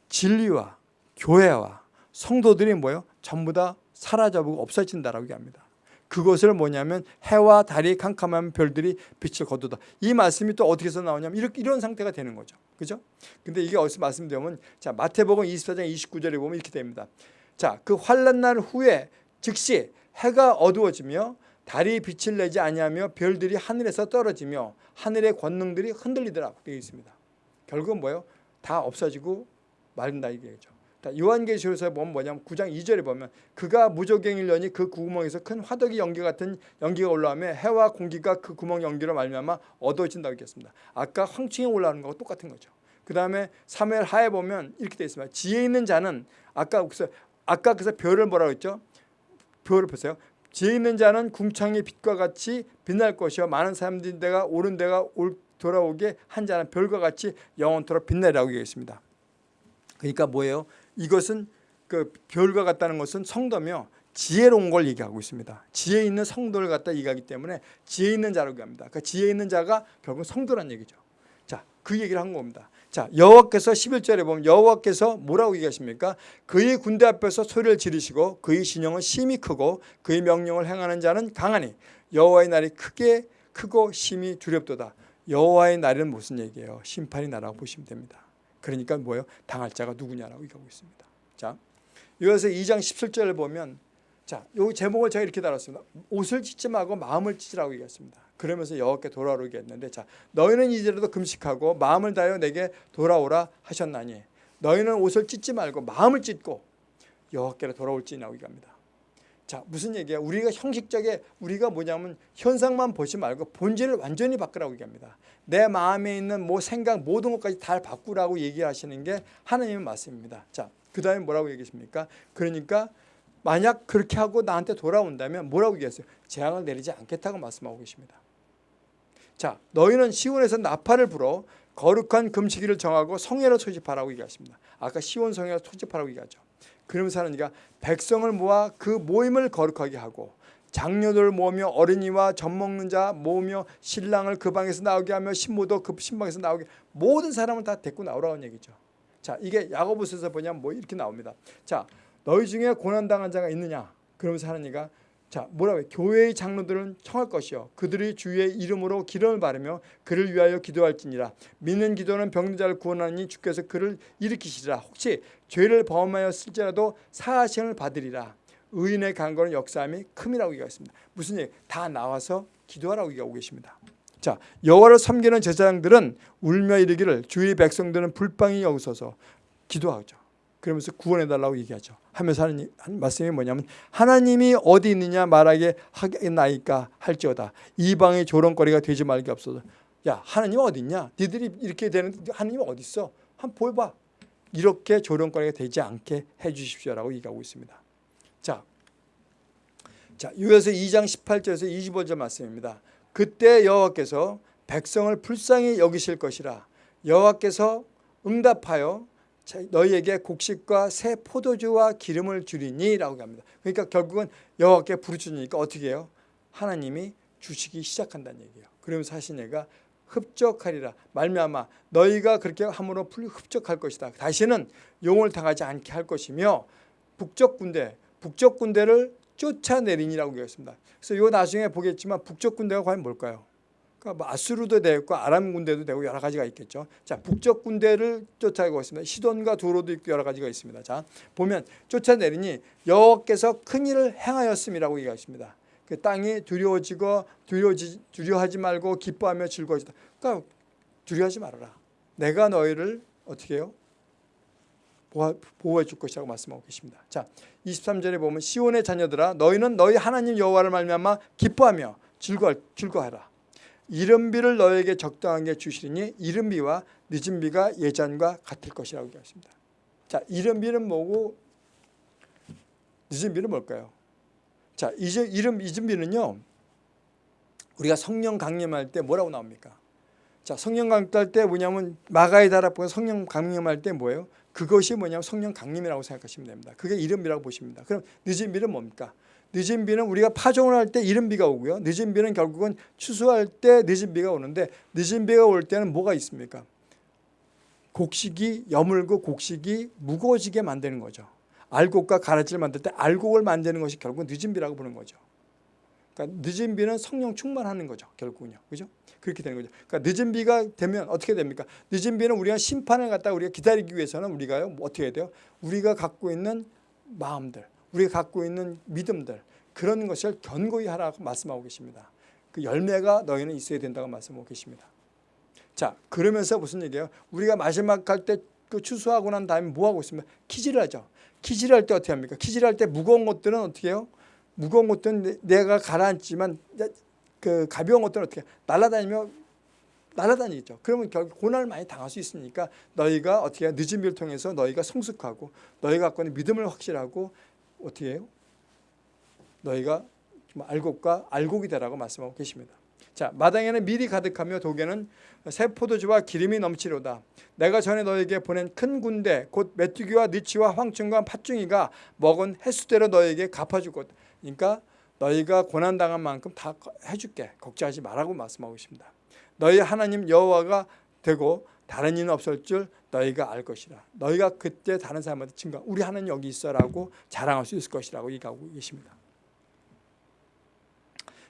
진리와 교회와 성도들이 뭐예요? 전부 다 사라져보고 없어진다라고 얘기합니다. 그것을 뭐냐면 해와 달이 캄캄한 별들이 빛을 거두다. 이 말씀이 또 어디서 나오냐면 이렇게 이런 상태가 되는 거죠. 그죠? 근데 이게 어디서 말씀드리면 자, 마태복음 24장 29절에 보면 이렇게 됩니다. 자, 그 환란 날 후에 즉시 해가 어두워지며 달이 빛을 내지 아니하며 별들이 하늘에서 떨어지며 하늘의 권능들이 흔들리더라 되어 있습니다. 결국은 뭐예요? 다 없어지고 말린다 이게죠. 요한계시록에서 보면 뭐냐면 9장 2절에 보면 그가 여니 그 구멍에서 큰 화덕이 연기 같은 연기가 올라오며 해와 공기가 그 구멍 연기로 말미암아 어두워진다고 했습니다. 아까 황충이 올라오는 거하고 똑같은 거죠. 그 다음에 사무엘 하에 보면 이렇게 되어 있습니다. 지혜 있는 자는 아까 그래서 아까 그래서 별을 뭐라고 했죠? 별을 보세요. 지혜 있는 자는 궁창의 빛과 같이 빛날 것이요 많은 사람들이 내가 옳은 데가 올 돌아오게 한 자는 별과 같이 영원토록 빛내라고 얘기했습니다. 그러니까 뭐예요? 이것은 그 별과 같다는 것은 성도며 지혜로운 걸 얘기하고 있습니다. 지혜 있는 성도를 갖다 얘기하기 때문에 지혜 있는 자라고 합니다. 그러니까 지혜 있는 자가 결국 성도란 얘기죠. 자, 그 얘기를 한 겁니다. 자, 여호와께서 11절에 보면 여호와께서 뭐라고 얘기하십니까? 그의 군대 앞에서 소리를 지르시고 그의 신령은 심히 크고 그의 명령을 행하는 자는 강하니 여호와의 날이 크게 크고 심히 두렵도다. 여호와의 날은 무슨 얘기예요? 심판이 나라고 보시면 됩니다. 그러니까 뭐예요? 당할 자가 누구냐라고 얘기하고 있습니다. 자, 이어서 2장 17절을 보면 자, 요 제목을 제가 이렇게 달았습니다. 옷을 찢지 말고 마음을 찢으라고 얘기했습니다. 그러면서 여호와께 돌아오게 했는데 자, 너희는 이제라도 금식하고 마음을 다하여 내게 돌아오라 하셨나니 너희는 옷을 찢지 말고 마음을 찢고 여호와께로 돌아올지니라고 얘기합니다. 자, 무슨 얘기야? 우리가 형식적에 우리가 뭐냐면 현상만 보지 말고 본질을 완전히 바꾸라고 얘기합니다. 내 마음에 있는 뭐 생각 모든 것까지 다 바꾸라고 얘기하시는 게 하나님의 말씀입니다. 자, 그 다음에 뭐라고 얘기했습니까? 그러니까 만약 그렇게 하고 나한테 돌아온다면 뭐라고 얘기했어요? 재앙을 내리지 않겠다고 말씀하고 계십니다. 자, 너희는 시온에서 나팔을 불어 거룩한 금식일을 정하고 성회를 소집하라고 얘기하십니다. 아까 시온 성회를 소집하라고 얘기하죠. 그러면서 하나님가 백성을 모아 그 모임을 거룩하게 하고 장녀들 모으며 어린이와 젖 먹는 자 모으며 신랑을 그 방에서 나오게 하며 신부도 그 신방에서 나오게 모든 사람을 다 데리고 나오라는 얘기죠. 자 이게 야고보서에서 보냐면 뭐 이렇게 나옵니다. 자 너희 중에 고난당한 자가 있느냐? 그러면서 하나님가 자 뭐라고 해? 교회의 장로들은 청할 것이요 그들이 주의 이름으로 기름을 바르며 그를 위하여 기도할지니라 믿는 기도는 병든 자를 구원하니 주께서 그를 일으키시리라 혹시 죄를 범하였을지라도 사하심을 받으리라 의인의 강건은 역사함이 큼이라고 얘기했습니다 무슨 얘기? 다 나와서 기도하라고 얘기하고 계십니다 자 여호와를 섬기는 제사장들은 울며 이르기를 주의 백성들은 불빵이 여기서서 기도하죠 그러면서 구원해달라고 얘기하죠. 하면서 하는 말씀이 뭐냐면 하나님이 어디 있느냐 말하게 하겠나이까 할지어다. 이방의 조롱거리가 되지 말게 없어서 야 하나님 어디 있냐? 니들이 이렇게 되는 하나님 어디 있어? 한번 보여봐. 이렇게 조롱거리가 되지 않게 해주십시오라고 얘기하고 있습니다. 자, 자 요에서 2장 18절에서 25절 말씀입니다. 그때 여호와께서 백성을 불쌍히 여기실 것이라 여호와께서 응답하여 너희에게 곡식과 새 포도주와 기름을 주리니라고 합니다. 그러니까 결국은 여호와께 부르짖으니까 어떻게 해요? 하나님이 주시기 시작한다는 얘기예요. 그러면서 하신 얘가 흡족하리라 말미암아 너희가 그렇게 함으로 흡족할 것이다. 다시는 용을 당하지 않게 할 것이며 북쪽 군대 북쪽 군대를 쫓아내리니라고 얘기했습니다. 그래서 요 나중에 보겠지만 북쪽 군대가 과연 뭘까요? 그러니까 뭐 아수르도 되고 아람 군대도 되고 여러 가지가 있겠죠. 자 북쪽 군대를 쫓아가고 있습니다. 시돈과 도로도 있고 여러 가지가 있습니다. 자 보면 쫓아내리니 여호와께서 큰 일을 행하였음이라고 얘기하십니다. 그 땅이 두려워지고 두려워지, 두려워하지 말고 기뻐하며 즐거워지다. 그러니까 두려워하지 말아라. 내가 너희를 어떻게 해요? 보호해 줄 것이라고 말씀하고 계십니다. 자, 23절에 보면 시온의 자녀들아 너희는 너희 하나님 여호와를 말미암아 기뻐하며 즐거 즐거하라. 이른비를 너에게 적당하게 주시리니 이른비와 늦은비가 예전과 같을 것이라고 얘기했습니다. 자, 이른비는 뭐고 늦은비는 뭘까요? 자, 이제 이름 이준비는요. 우리가 성령 강림할 때 뭐라고 나옵니까? 자, 성령 강림할 때 뭐냐면 마가의 다락보고 성령 강림할 때 뭐예요? 그것이 뭐냐면 성령 강림이라고 생각하시면 됩니다. 그게 이른비라고 보십니다. 그럼 늦은 비는 뭡니까? 늦은 비는 우리가 파종을 할 때 이른 비가 오고요. 늦은 비는 결국은 추수할 때 늦은 비가 오는데 늦은 비가 올 때는 뭐가 있습니까? 곡식이 여물고 곡식이 무거워지게 만드는 거죠. 알곡과 가라지를 만들 때 알곡을 만드는 것이 결국 늦은 비라고 보는 거죠. 그러니까 늦은 비는 성령 충만하는 거죠. 결국은요. 그죠? 그렇게 되는 거죠. 그러니까 늦은 비가 되면 어떻게 됩니까? 늦은 비는 우리가 심판을 갖다 우리가 기다리기 위해서는 우리가요. 뭐 어떻게 해야 돼요? 우리가 갖고 있는 마음들, 우리가 갖고 있는 믿음들 그런 것을 견고히 하라고 말씀하고 계십니다. 그 열매가 너희는 있어야 된다고 말씀하고 계십니다. 자, 그러면서 무슨 얘기예요? 우리가 마지막 할때그 추수하고 난 다음에 뭐 하고 있습니까? 키질을 하죠. 키질 할 때 어떻게 합니까? 키질 할 때 무거운 것들은 어떻게 해요? 무거운 것들은 내가 가라앉지만 그 가벼운 것들은 어떻게 날아다니며 날아다니죠. 그러면 결국 고난을 많이 당할 수 있으니까 너희가 어떻게 늦은 비를 통해서 너희가 성숙하고 너희가 갖고 있는 믿음을 확실하고 어떻게 해요? 너희가 알곡과 알곡이 되라고 말씀하고 계십니다. 자 마당에는 밀이 가득하며 독에는 새 포도주와 기름이 넘치로다. 내가 전에 너에게 보낸 큰 군대 곧 메뚜기와 느치와 황충과 팥중이가 먹은 횟수대로 너에게 갚아주고 그러니까 너희가 고난당한 만큼 다 해줄게 걱정하지 말라고 말씀하고 있습니다. 너희 하나님 여호와가 되고 다른 이는 없을 줄 너희가 알 것이라. 너희가 그때 다른 사람한테 증거 우리 하나님 여기 있어라고 자랑할 수 있을 것이라고 얘기하고 계십니다.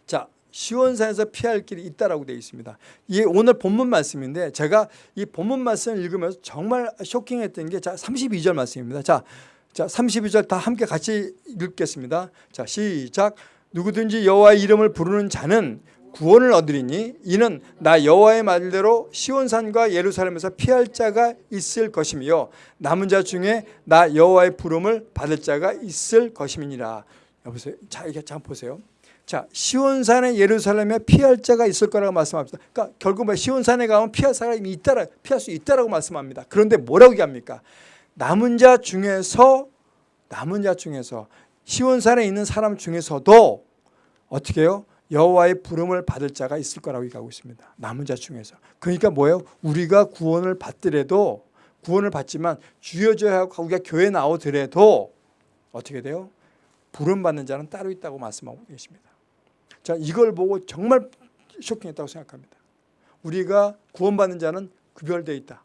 자 시원산에서 피할 길이 있다라고 되어 있습니다. 이게 오늘 본문 말씀인데 제가 이 본문 말씀을 읽으면서 정말 쇼킹했던 게 자 32절 말씀입니다. 자, 자 32절 다 함께 같이 읽겠습니다. 자 시작 누구든지 여호와의 이름을 부르는 자는 구원을 얻으리니 이는 나 여호와의 말대로 시온산과 예루살렘에서 피할 자가 있을 것이며 남은 자 중에 나 여호와의 부름을 받을 자가 있을 것임이니라. 여보세요. 자 이게 참 보세요. 자, 시온산에 예루살렘에 피할 자가 있을 거라고 말씀합니다. 그러니까 결국 뭐 시온산에 가면 피할 사람이 있다라 피할 수 있다라고 말씀합니다. 그런데 뭐라고 얘기합니까? 남은 자 중에서 남은 자 중에서 시온산에 있는 사람 중에서도 어떻게 해요? 여호와의 부름을 받을 자가 있을 거라고 얘기하고 있습니다. 남은 자 중에서. 그러니까 뭐예요? 우리가 구원을 받더라도 구원을 받지만 주여져야 하고 우리가 교회 나오더라도 어떻게 돼요? 부름 받는 자는 따로 있다고 말씀하고 계십니다. 자, 이걸 보고 정말 쇼킹했다고 생각합니다. 우리가 구원받는 자는 구별되어 있다.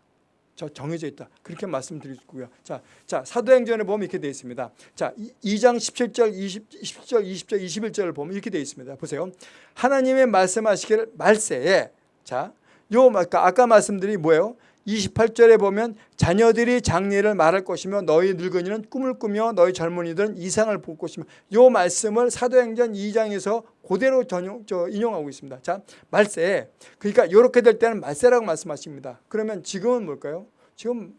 저 정해져 있다. 그렇게 말씀드리고요. 자, 자 사도행전에 보면 이렇게 되어 있습니다. 자, 2장 17절, 20, 10절, 20절, 21절을 보면 이렇게 되어 있습니다. 보세요. 하나님의 말씀하시기를 말세에 자, 요 아까 말씀드린 뭐예요? 28절에 보면 자녀들이 장례를 말할 것이며 너희 늙은이는 꿈을 꾸며 너희 젊은이들은 이상을 볼 것이며 이 말씀을 사도행전 2장에서 그대로 전용, 저 인용하고 있습니다. 자 말세 그러니까 이렇게 될 때는 말세라고 말씀하십니다. 그러면 지금은 뭘까요? 지금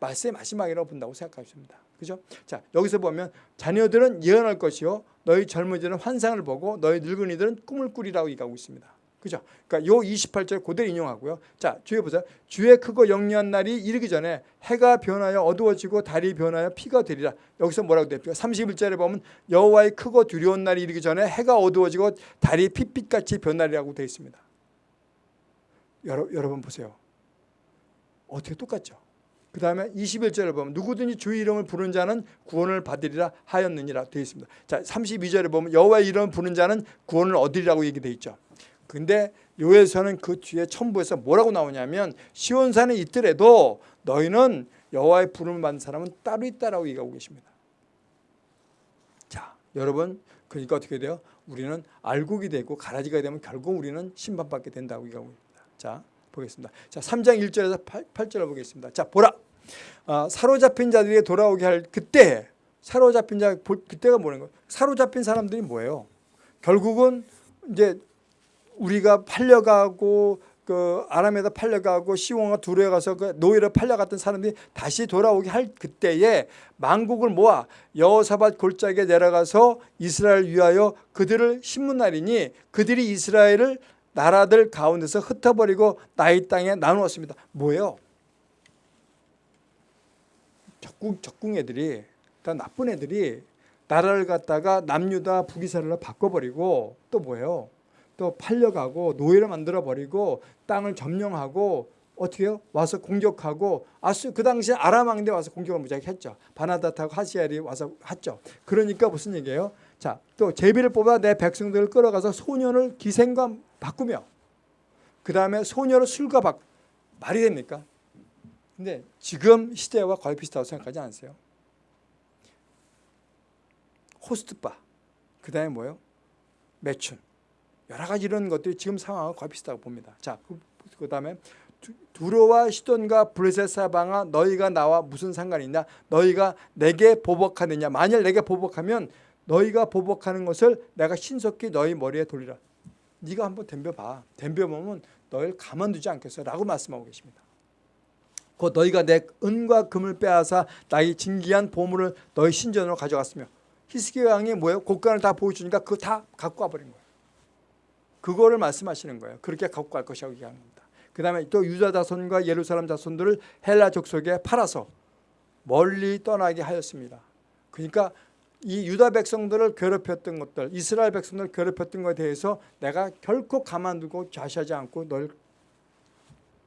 말세 마지막이라고 본다고 생각하십니다. 그죠? 자 여기서 보면 자녀들은 예언할 것이요 너희 젊은이들은 환상을 보고 너희 늙은이들은 꿈을 꾸리라고 얘기하고 있습니다. 그죠? 그러니까 요 28절 그대로 인용하고요. 자, 주에 보세요. 주의 크고 영리한 날이 이르기 전에 해가 변하여 어두워지고 달이 변하여 피가 되리라. 여기서 뭐라고 됩니까? 31절에 보면 여호와의 크고 두려운 날이 이르기 전에 해가 어두워지고 달이 핏빛같이 변하리라고 되어 있습니다. 여러, 여러분 보세요. 어떻게 똑같죠? 그 다음에 21절을 보면 누구든지 주의 이름을 부르는 자는 구원을 받으리라 하였느니라 되어 있습니다. 자, 32절에 보면 여호와의 이름을 부르는 자는 구원을 얻으리라고 얘기되어 있죠. 근데 요에서는 그 뒤에 첨부에서 뭐라고 나오냐면 시온산에 있더라도 너희는 여호와의 부름을 받는 사람은 따로 있다라고 얘기하고 계십니다. 자, 여러분 그러니까 어떻게 돼요? 우리는 알곡이 되고 가라지가 되면 결국 우리는 심판받게 된다고 얘기하고 있습니다. 자 보겠습니다. 자 3장 1절에서 8, 절을 보겠습니다. 자 보라 아, 사로잡힌 자들이 돌아오게 할 그때 사로잡힌 자 그때가 뭐는 거예요? 사로잡힌 사람들이 뭐예요? 결국은 이제 우리가 팔려가고 그 아람에다 팔려가고 시온과 두루에 가서 그 노예로 팔려갔던 사람들이 다시 돌아오게 할 그때에 만국을 모아 여호사밧 골짜기에 내려가서 이스라엘 위하여 그들을 신문하리니 그들이 이스라엘을 나라들 가운데서 흩어버리고 나의 땅에 나누었습니다. 뭐예요? 적궁, 적궁 애들이 다 나쁜 애들이 나라를 갖다가 남유다 북이스라엘로 바꿔버리고 또 뭐예요? 또 팔려가고 노예를 만들어 버리고 땅을 점령하고 어떻게 요 와서 공격하고 아수 그 당시에 아람 왕대 와서 공격을 무지하게 했죠. 바나다타고 하시엘이 와서 했죠. 그러니까 무슨 얘기예요? 자, 또 제비를 뽑아 내 백성들을 끌어가서 소년을 기생과 바꾸며 그 다음에 소년을 술과 바 말이 됩니까? 근데 지금 시대와 거의 비슷하다고 생각하지 않으세요? 호스트바 그 다음에 뭐예요? 매춘 여러 가지 이런 것들이 지금 상황과 거의 비슷하다고 봅니다. 자, 그, 그 다음에 두로와 시돈과 블레셋 사방아 너희가 나와 무슨 상관이 있냐? 너희가 내게 보복하느냐? 만일 내게 보복하면 너희가 보복하는 것을 내가 신속히 너희 머리에 돌리라. 네가 한번 덤벼봐. 덤벼보면 너희를 가만두지 않겠어. 라고 말씀하고 계십니다. 곧 너희가 내 은과 금을 빼앗아 나의 진기한 보물을 너희 신전으로 가져갔으며 히스기야 왕이 뭐예요? 곡간을 다 보여주니까 그거 다 갖고 와버린 거예요. 그거를 말씀하시는 거예요. 그렇게 갖고 갈 것이라고 얘기하는 겁니다. 그 다음에 또 유다 자손과 예루살렘 자손들을 헬라 족속에 팔아서 멀리 떠나게 하였습니다. 그러니까 이 유다 백성들을 괴롭혔던 것들, 이스라엘 백성들을 괴롭혔던 것에 대해서 내가 결코 가만두고 좌시하지 않고 널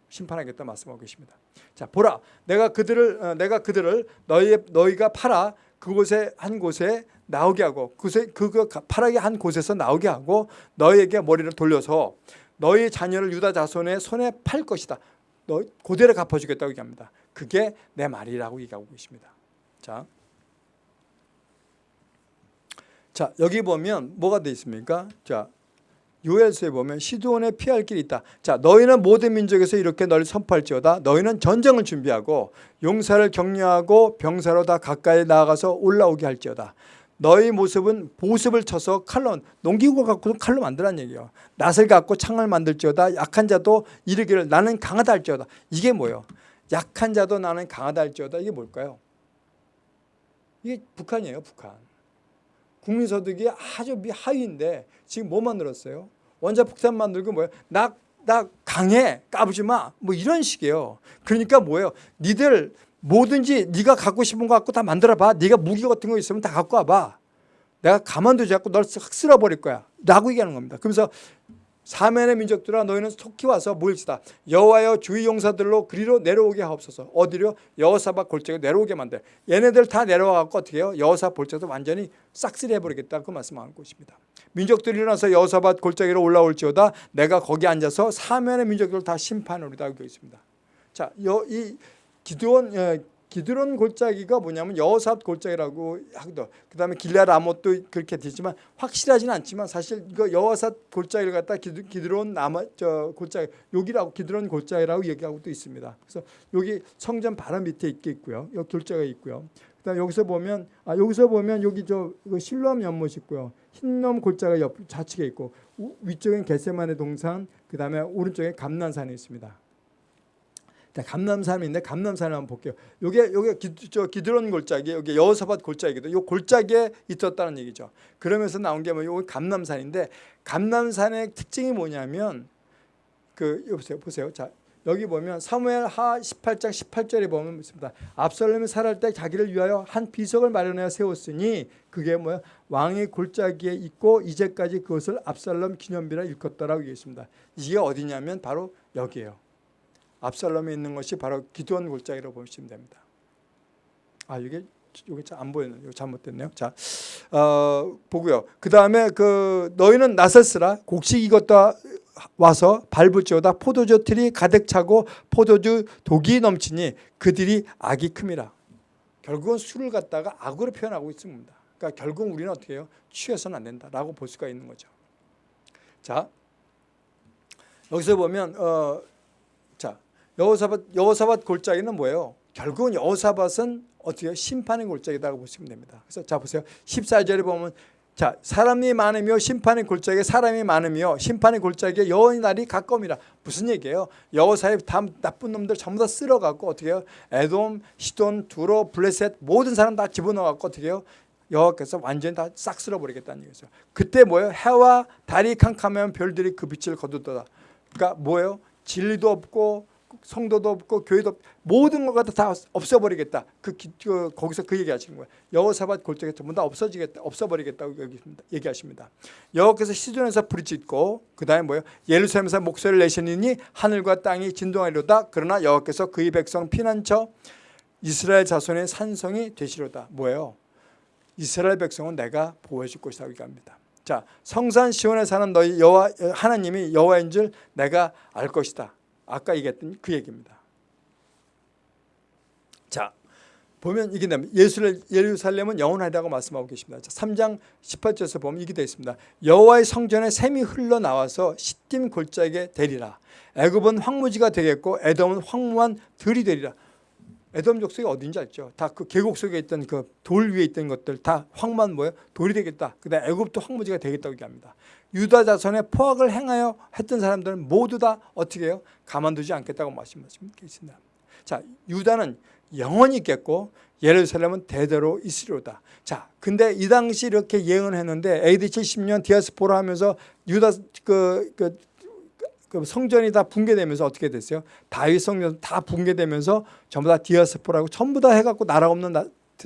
심판하겠다 말씀하고 계십니다. 자, 보라, 내가 그들을 어, 내가 그들을 너희 너희가 팔아 그곳에 한 곳에 나오게 하고 그곳에 그거 파랗게 한 곳에서 나오게 하고 너희에게 머리를 돌려서 너희 자녀를 유다 자손의 손에 팔 것이다. 너 고대로 갚아주겠다고 얘기합니다. 그게 내 말이라고 얘기하고 계십니다. 자, 자 여기 보면 뭐가 돼 있습니까? 자 요엘서에 보면 시드온에 피할 길이 있다. 자, 너희는 모든 민족에서 이렇게 널 선포할지어다. 너희는 전쟁을 준비하고 용사를 격려하고 병사로 다 가까이 나아가서 올라오게 할지어다. 너희 모습은 보습을 쳐서 칼로 농기구 갖고 칼로 만들란 얘기예요. 낫을 갖고 창을 만들지어다. 약한 자도 이르기를 나는 강하다 할지어다. 이게 뭐예요? 약한 자도 나는 강하다 할지어다. 이게 뭘까요? 이게 북한이에요. 북한. 국민소득이 아주 하위인데 지금 뭐 만들었어요? 원자폭탄 만들고 뭐예요? 나, 나 강해 까부지 마. 뭐 이런 식이에요. 그러니까 뭐예요? 니들 뭐든지 네가 갖고 싶은 거 갖고 다 만들어봐. 네가 무기 같은 거 있으면 다 갖고 와봐. 내가 가만두지 않고 널 싹 쓸어버릴 거야. 라고 얘기하는 겁니다. 그러면서 사면의 민족들아 너희는 속히 와서 모일지다. 여호와여 주의 용사들로 그리로 내려오게 하옵소서. 어디로? 여호사밧 골짜기 내려오게 만들. 얘네들 다 내려와갖고 어떻게 해요? 여호사 골짜기도 완전히 싹쓸이 해버리겠다. 그 말씀하는 것입니다. 민족들이 일어나서 여호사밧 골짜기로 올라올지어다. 내가 거기 앉아서 사면의 민족들을 다 심판하리다. 하고 있습니다. 자, 이 기드온 예, 기드론 골짜기가 뭐냐면 여호삽 골짜기라고 하기도 그 다음에 길라 라못도 그렇게 되지만 확실하지는 않지만 사실 이거 여호삽 골짜기를 갖다 기드론 남아 저 골짜기 여기라고 기드론 골짜기라고 얘기하고 또 있습니다. 그래서 여기 성전 바로 밑에 있게 있고요. 여기 골짜기가 있고요. 그다음 여기서 보면 아 여기서 보면 여기 저 실로암 연못 있고요. 흰놈 골짜기 옆 좌측에 있고 위쪽엔 겟세만의 동산 그다음에 오른쪽에 감난산이 있습니다. 감남산인데 감남산을 한번 볼게요. 요게 요게 기, 저 기드론 골짜기, 여기 여호사밧 골짜기도 요 골짜기에 있었다는 얘기죠. 그러면서 나온 게 뭐요 감남산인데 감남산의 특징이 뭐냐면 그 여보세요, 보세요. 자 여기 보면 사무엘 하 18장 18절에 보면 있습니다. 압살롬이 살할 때 자기를 위하여 한 비석을 마련하여 세웠으니 그게 뭐야 왕의 골짜기에 있고 이제까지 그것을 압살롬 기념비라 일컫더라고 얘기했습니다. 이게 어디냐면 바로 여기에요. 압살롬에 있는 것이 바로 기도원 골짜기라고 보시면 됩니다. 아 이게 이게 안 보이는 이거 잘못됐네요. 자 어, 보고요. 그 다음에 그 너희는 나섰으라 곡식 이것다 와서 밟을지어다 포도주 틀이 가득 차고 포도주 독이 넘치니 그들이 악이 큼이라. 결국은 술을 갖다가 악으로 표현하고 있습니다. 그러니까 결국 우리는 어떻게 해요? 취해서는 안 된다라고 볼 수가 있는 거죠. 자 여기서 보면 어, 자 여호사밧 여호사밧 골짜기는 뭐예요? 결국은 여호사밧은 어떻게? 심판의 골짜기다고 보시면 됩니다. 그래서 자 보세요. 14절에 보면 자 사람이 많으며 심판의 골짜기에 사람이 많으며 심판의 골짜기에 여호의 날이 가까움이라 무슨 얘기예요? 여호사의 다 나쁜 놈들 전부 다 쓸어갖고 어떻게 해요? 에돔, 시돈, 두로, 블레셋 모든 사람 다 집어넣어갖고 어떻게 해요? 여호와께서 완전히 다 싹 쓸어버리겠다는 얘기죠. 그때 뭐예요? 해와 달이 캄캄하면 별들이 그 빛을 거두더라. 그러니까 뭐예요? 진리도 없고 성도도 없고 교회도 없고 모든 것가 다 없어버리겠다. 그, 기, 그 거기서 그 얘기하시는 거예요. 여호사밧 골짜기 전부 다 없어지겠다, 없어버리겠다고 얘기하십니다. 여호께서 시존에서 짙고 그 다음에 뭐예요? 예루살렘에서 목소리를 내시니 하늘과 땅이 진동하리로다. 그러나 여호께서 그의 백성 피난처 이스라엘 자손의 산성이 되시로다. 뭐예요? 이스라엘 백성은 내가 보호해줄 것이라고 얘기합니다. 자, 성산 시온에 사는 너희 여호와 하나님이 여호와인 줄 내가 알 것이다. 아까 얘기했던 그 얘기입니다. 자, 보면 이게 예루살렘은 영원하다고 말씀하고 계십니다. 자, 3장 18절에서 보면 이게 되어 있습니다. 여호와의 성전에 샘이 흘러나와서 시딤 골짜기에 되리라. 애굽은 황무지가 되겠고 에돔은 황무한 들이 되리라. 에돔 족속이 어딘지 알죠? 다 그 계곡 속에 있던 그 돌 위에 있던 것들 다 황만 뭐예요? 돌이 되겠다. 그다음 애굽도 황무지가 되겠다고 얘기합니다. 유다 자손의 포악을 행하여 했던 사람들은 모두 다 어떻게 해요? 가만두지 않겠다고 말씀하시고 계십니다. 자, 유다는 영원히 있겠고 예루살렘은 대대로 있으리로다. 자, 근데 이 당시 이렇게 예언했는데 AD 70년 디아스포라 하면서 유다 그, 그, 그 성전이 다 붕괴되면서 어떻게 됐어요? 다윗 성전 다 붕괴되면서 전부 다 디아스포라고 전부 다 해갖고 나라 없는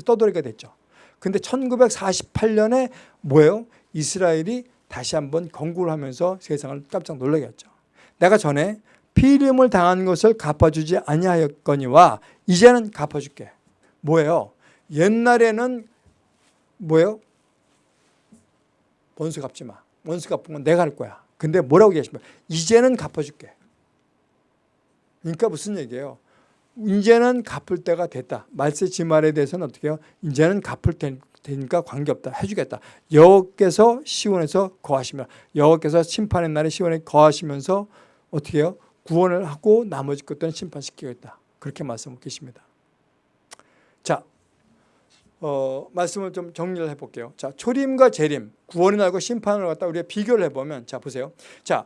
떠돌이가 됐죠. 근데 1948년에 뭐예요? 이스라엘이 다시 한번 건국을 하면서 세상을 깜짝 놀라게 했죠. 내가 전에 피임을 당한 것을 갚아주지 아니하였거니와 이제는 갚아줄게. 뭐예요? 옛날에는 뭐예요? 원수 갚지 마. 원수 갚은 건 내가 할 거야. 근데 뭐라고 계십니까? 이제는 갚아줄게. 그러니까 무슨 얘기예요? 이제는 갚을 때가 됐다. 말세 지말에 대해서는 어떻게 해요? 이제는 갚을 때 되니까 관계없다. 해주겠다. 여호께서 시온에서 거하시며 여호께서 심판의 날에 시온에 거하시면서 어떻게 해요? 구원을 하고 나머지 것들은 심판시키겠다. 그렇게 말씀하고 계십니다. 자, 어, 말씀을 좀 정리를 해볼게요. 자, 초림과 재림, 구원이 나고 심판을 갖다 우리가 비교를 해보면 자 보세요. 자,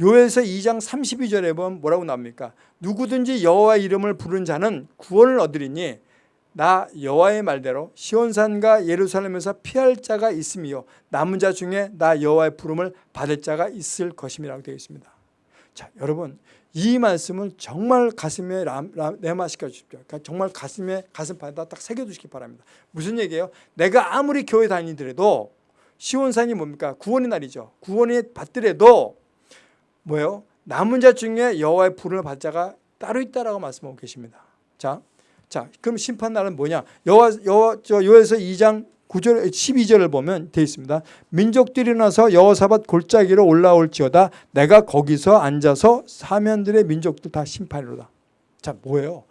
요에서 2장 32절에 보면 뭐라고 나옵니까? 누구든지 여호와 이름을 부른 자는 구원을 얻으리니 나 여호와의 말대로 시온산과 예루살렘에서 피할 자가 있으며 남은 자 중에 나 여호와의 부름을 받을 자가 있을 것임이라고 되어 있습니다. 자, 여러분 이 말씀을 정말 가슴에 내마시켜 주십시오. 그러니까 정말 가슴에 가슴판에다 딱 새겨 두시기 바랍니다. 무슨 얘기예요? 내가 아무리 교회 다니더라도 시온산이 뭡니까? 구원의 날이죠. 구원이 받더라도 뭐예요? 남은 자 중에 여호와의 부름을 받을 자가 따로 있다라고 말씀하고 계십니다. 자, 자, 그럼 심판 날은 뭐냐? 여호와 여호와 저 요에서 2장 9절 12절을 보면 되어 있습니다. 민족들이 나서 여호사밧 골짜기로 올라올지어다 내가 거기서 앉아서 사면들의 민족들 다 심판이로다. 자, 뭐예요?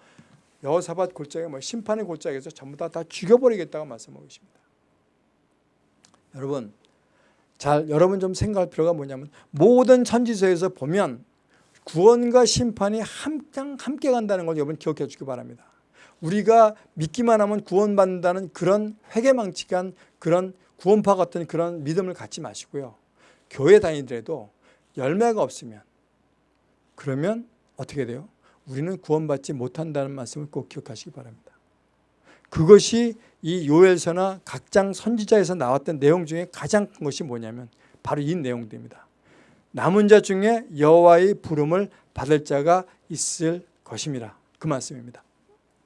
여호사밧 골짜기 뭐 심판의 골짜기에서 전부 다 다 죽여버리겠다고 말씀하고 계십니다. 여러분 잘 여러분 좀 생각할 필요가 뭐냐면 모든 천지서에서 보면 구원과 심판이 함께, 함께 간다는 걸 여러분 기억해 주기 바랍니다. 우리가 믿기만 하면 구원받는다는 그런 회개망측한 그런 구원파 같은 그런 믿음을 갖지 마시고요. 교회 다니더라도 열매가 없으면 그러면 어떻게 돼요? 우리는 구원받지 못한다는 말씀을 꼭 기억하시기 바랍니다. 그것이 이 요엘서나 각장 선지자에서 나왔던 내용 중에 가장 큰 것이 뭐냐면 바로 이 내용들입니다. 남은 자 중에 여호와의 부름을 받을 자가 있을 것입니다. 그 말씀입니다.